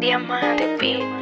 Diamante Beat.